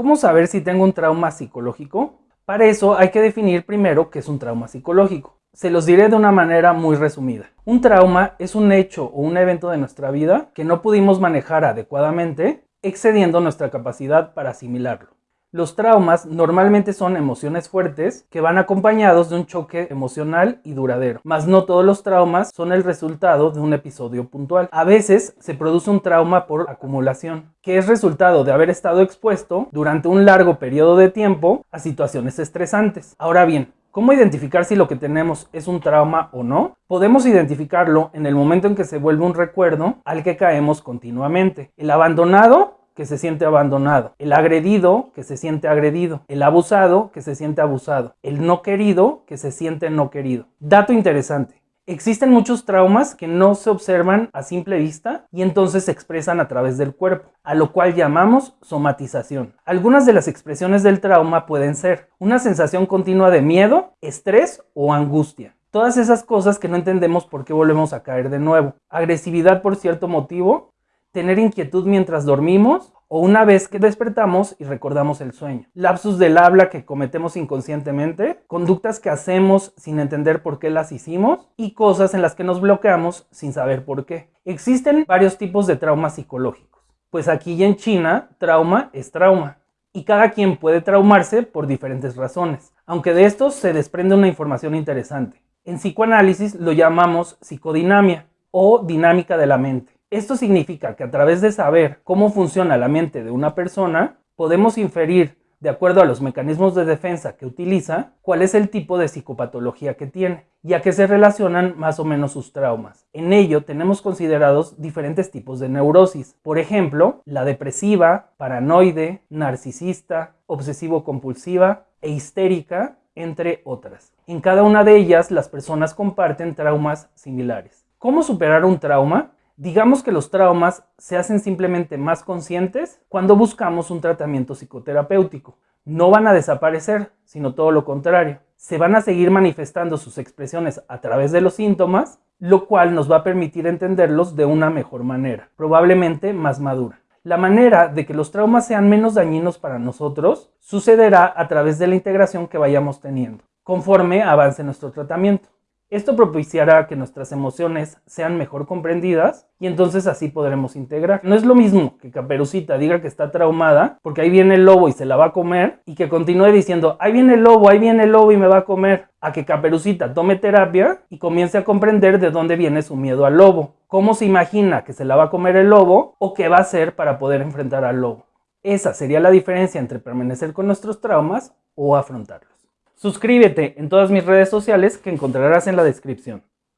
¿Cómo saber si tengo un trauma psicológico? Para eso hay que definir primero qué es un trauma psicológico. Se los diré de una manera muy resumida. Un trauma es un hecho o un evento de nuestra vida que no pudimos manejar adecuadamente, excediendo nuestra capacidad para asimilarlo. Los traumas normalmente son emociones fuertes que van acompañados de un choque emocional y duradero, mas no todos los traumas son el resultado de un episodio puntual. A veces se produce un trauma por acumulación, que es resultado de haber estado expuesto durante un largo periodo de tiempo a situaciones estresantes. Ahora bien, ¿Cómo identificar si lo que tenemos es un trauma o no? Podemos identificarlo en el momento en que se vuelve un recuerdo al que caemos continuamente. El abandonado que se siente abandonado, el agredido que se siente agredido, el abusado que se siente abusado, el no querido que se siente no querido. Dato interesante. Existen muchos traumas que no se observan a simple vista y entonces se expresan a través del cuerpo, a lo cual llamamos somatización. Algunas de las expresiones del trauma pueden ser una sensación continua de miedo, estrés o angustia. Todas esas cosas que no entendemos por qué volvemos a caer de nuevo. Agresividad por cierto motivo tener inquietud mientras dormimos o una vez que despertamos y recordamos el sueño. Lapsus del habla que cometemos inconscientemente, conductas que hacemos sin entender por qué las hicimos y cosas en las que nos bloqueamos sin saber por qué. Existen varios tipos de traumas psicológicos, pues aquí y en China trauma es trauma y cada quien puede traumarse por diferentes razones, aunque de estos se desprende una información interesante. En psicoanálisis lo llamamos psicodinamia o dinámica de la mente esto significa que a través de saber cómo funciona la mente de una persona, podemos inferir, de acuerdo a los mecanismos de defensa que utiliza, cuál es el tipo de psicopatología que tiene y a qué se relacionan más o menos sus traumas. En ello tenemos considerados diferentes tipos de neurosis, por ejemplo, la depresiva, paranoide, narcisista, obsesivo-compulsiva e histérica, entre otras. En cada una de ellas las personas comparten traumas similares. ¿Cómo superar un trauma? Digamos que los traumas se hacen simplemente más conscientes cuando buscamos un tratamiento psicoterapéutico. No van a desaparecer, sino todo lo contrario. Se van a seguir manifestando sus expresiones a través de los síntomas, lo cual nos va a permitir entenderlos de una mejor manera, probablemente más madura. La manera de que los traumas sean menos dañinos para nosotros sucederá a través de la integración que vayamos teniendo, conforme avance nuestro tratamiento. Esto propiciará que nuestras emociones sean mejor comprendidas y entonces así podremos integrar. No es lo mismo que Caperucita diga que está traumada porque ahí viene el lobo y se la va a comer y que continúe diciendo ahí viene el lobo, ahí viene el lobo y me va a comer. A que Caperucita tome terapia y comience a comprender de dónde viene su miedo al lobo, cómo se imagina que se la va a comer el lobo o qué va a hacer para poder enfrentar al lobo. Esa sería la diferencia entre permanecer con nuestros traumas o afrontarlos. Suscríbete en todas mis redes sociales que encontrarás en la descripción.